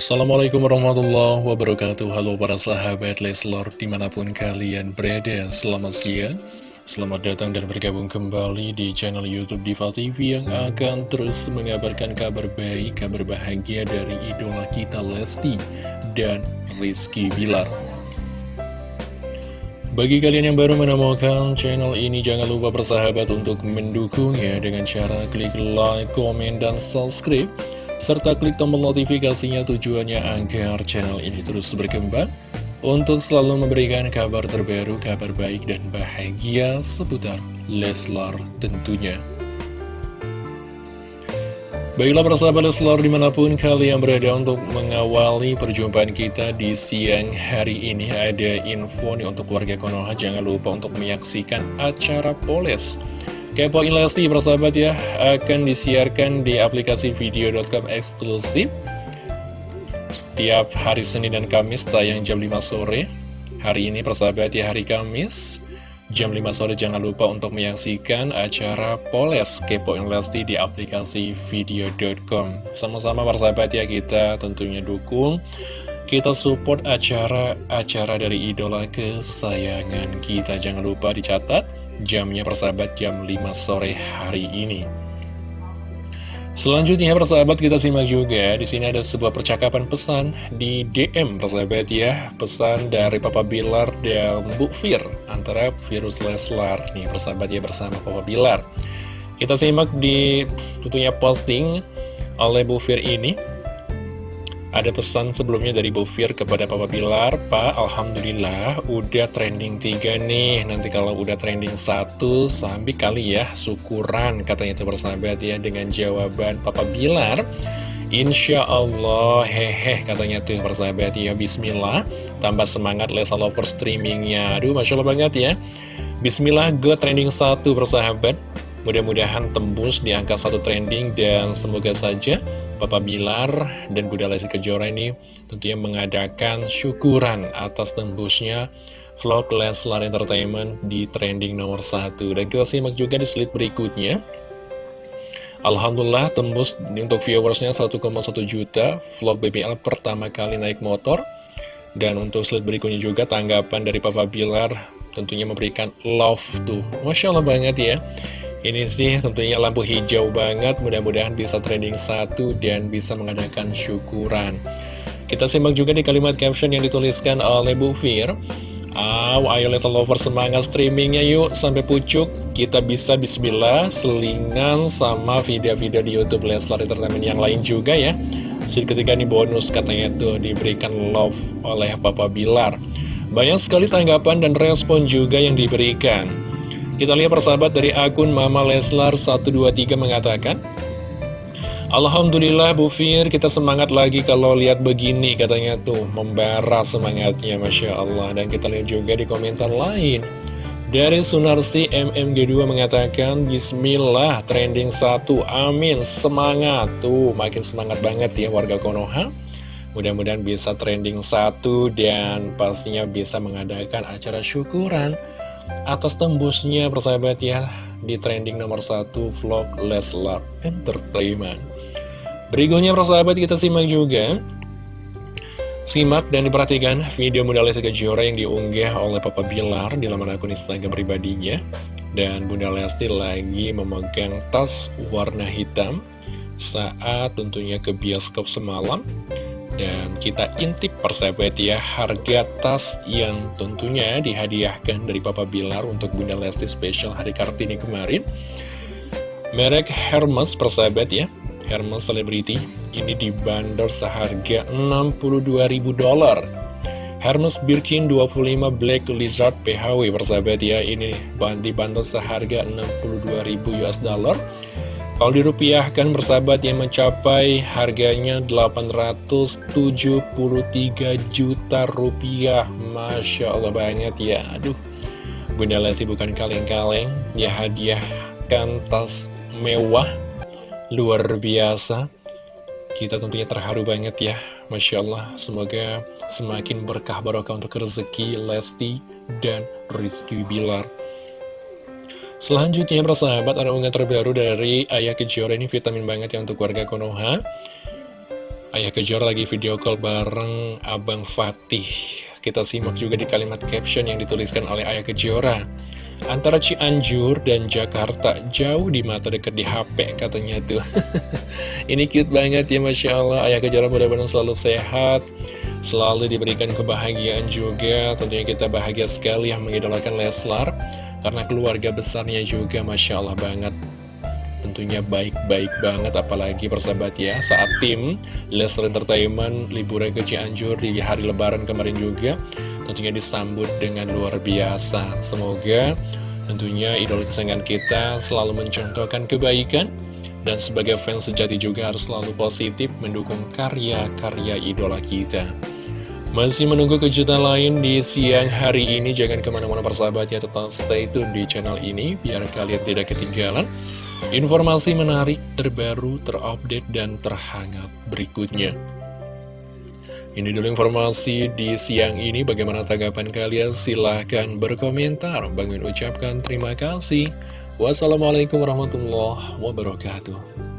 Assalamualaikum warahmatullahi wabarakatuh. Halo para sahabat Leslor Di mana pun kalian berada Selamat siang. Selamat datang dan bergabung kembali di channel Youtube Diva TV Yang akan terus mengabarkan kabar baik Kabar bahagia dari idola kita Lesti Dan Rizky Bilar. Bagi kalian yang baru menemukan channel ini, jangan lupa bersahabat untuk mendukungnya dengan cara klik like, komen, dan subscribe serta klik tombol notifikasinya tujuannya agar channel ini terus berkembang untuk selalu memberikan kabar terbaru, kabar baik dan bahagia seputar Leslar tentunya. Baiklah persahabat Leslar di mana pun kalian berada untuk mengawali perjumpaan kita di siang hari ini Ada info nih untuk warga Konoha jangan lupa untuk menyaksikan acara Poles Kepoin Lesti persahabat ya akan disiarkan di aplikasi video.com eksklusif setiap hari Senin dan Kamis tayang jam 5 sore. Hari ini persahabat ya hari Kamis jam 5 sore jangan lupa untuk menyaksikan acara Poles Kepoin Lesti di aplikasi video.com. Sama-sama persahabat ya kita tentunya dukung kita support acara-acara dari idola kesayangan kita. Jangan lupa dicatat jamnya persahabat jam 5 sore hari ini. Selanjutnya persahabat kita simak juga di sini ada sebuah percakapan pesan di DM persahabat ya pesan dari Papa Bilar dan Bu Fir antara Virus Leslar nih persahabat ya bersama Papa Bilar. Kita simak di tentunya posting oleh Bu Fir ini ada pesan sebelumnya dari Bu Fir kepada Papa Bilar, Pak, Alhamdulillah udah trending 3 nih. Nanti kalau udah trending 1, sambil kali ya, syukuran katanya itu bersahabat ya dengan jawaban Papa Bilar. Insya Allah, hehe katanya tuh bersahabat ya, Bismillah. Tambah semangat Lesa Lover streamingnya. Aduh, Masya Allah banget ya. Bismillah, go trending 1 bersahabat. Mudah-mudahan tembus di angka satu trending dan semoga saja Bapak Bilar dan Bunda Lesti Kejora ini tentunya mengadakan syukuran atas tembusnya vlog Leslar Entertainment di trending nomor satu. Dan kita simak juga di slide berikutnya. Alhamdulillah tembus untuk viewersnya 1,1 juta vlog BBL pertama kali naik motor. Dan untuk slide berikutnya juga tanggapan dari Papa Bilar tentunya memberikan love tuh. Masya Allah banget ya. Ini sih tentunya lampu hijau banget, mudah-mudahan bisa trending satu dan bisa mengadakan syukuran. Kita simak juga di kalimat caption yang dituliskan oleh Bu Fir. Aw, ayo Leslar Lover semangat streamingnya yuk sampai pucuk Kita bisa bismillah selingan sama video-video di Youtube Leslar Entertainment yang lain juga ya Jadi ketika ini bonus katanya tuh diberikan love oleh Papa Bilar Banyak sekali tanggapan dan respon juga yang diberikan kita lihat persahabat dari akun Mama Leslar 123 mengatakan Alhamdulillah Bu Fir, kita semangat lagi kalau lihat begini katanya tuh Membara semangatnya Masya Allah. Dan kita lihat juga di komentar lain Dari Sunarsi MMG2 mengatakan Bismillah trending 1 Amin semangat. Tuh makin semangat banget ya warga Konoha. Mudah-mudahan bisa trending 1 Dan pastinya bisa mengadakan acara syukuran atas tembusnya persahabat ya di trending nomor satu vlog Leslar Entertainment. Berikutnya persahabat kita simak juga. Simak dan diperhatikan video Bunda Lesti Kejora yang diunggah oleh Papa Bilar di laman akun Instagram pribadinya. Dan Bunda Lesti lagi memegang tas warna hitam saat tentunya ke bioskop semalam dan kita intip persahabat ya harga tas yang tentunya dihadiahkan dari Papa Bilar untuk Bunda Lesti Special Hari Kartini kemarin. Merek Hermes persahabat ya, Hermes Celebrity ini dibanderol seharga 62.000 dolar. Hermes Birkin 25 Black Lizard PHW persahabat ya, ini dibanderol seharga 62.000 US dollar. Kalau dirupiahkan bersahabat yang mencapai harganya 873 juta rupiah. Masya Allah banget ya. Aduh. Bunda Lesti bukan kaleng-kaleng. Ya hadiahkan tas mewah. Luar biasa. Kita tentunya terharu banget ya. Masya Allah. Semoga semakin berkah barokah untuk rezeki Lesti dan Rizky Bilar Selanjutnya persahabat ada unggahan terbaru dari Ayah Kejora. Ini vitamin banget ya untuk warga Konoha. Ayah Kejora lagi video call bareng Abang Fatih. Kita simak juga di kalimat caption yang dituliskan oleh Ayah Kejora. Antara Cianjur dan Jakarta jauh di mata dekat di HP katanya tuh. Ini cute banget ya Masya Allah. Ayah Kejora mudah-mudahan selalu sehat Selalu diberikan kebahagiaan juga. Tentunya kita bahagia sekali yang mengidolakan Leslar Karena keluarga besarnya juga Masya Allah banget. Tentunya baik-baik banget apalagi persahabat ya saat tim Lesnar Entertainment liburan ke Cianjur di hari lebaran kemarin juga tentunya disambut dengan luar biasa. Semoga tentunya idola kesayangan kita selalu mencontohkan kebaikan dan sebagai fans sejati juga harus selalu positif mendukung karya-karya idola kita masih menunggu kejutan lain di siang hari ini Jangan ke mana-mana persahabat ya Tetap stay tune di channel ini Biar kalian tidak ketinggalan Informasi menarik, terbaru, terupdate, dan terhangat berikutnya. Ini dulu informasi di siang ini. Bagaimana tanggapan kalian? Silahkan berkomentar. Bangin ucapkan terima kasih. Wassalamualaikum warahmatullahi wabarakatuh.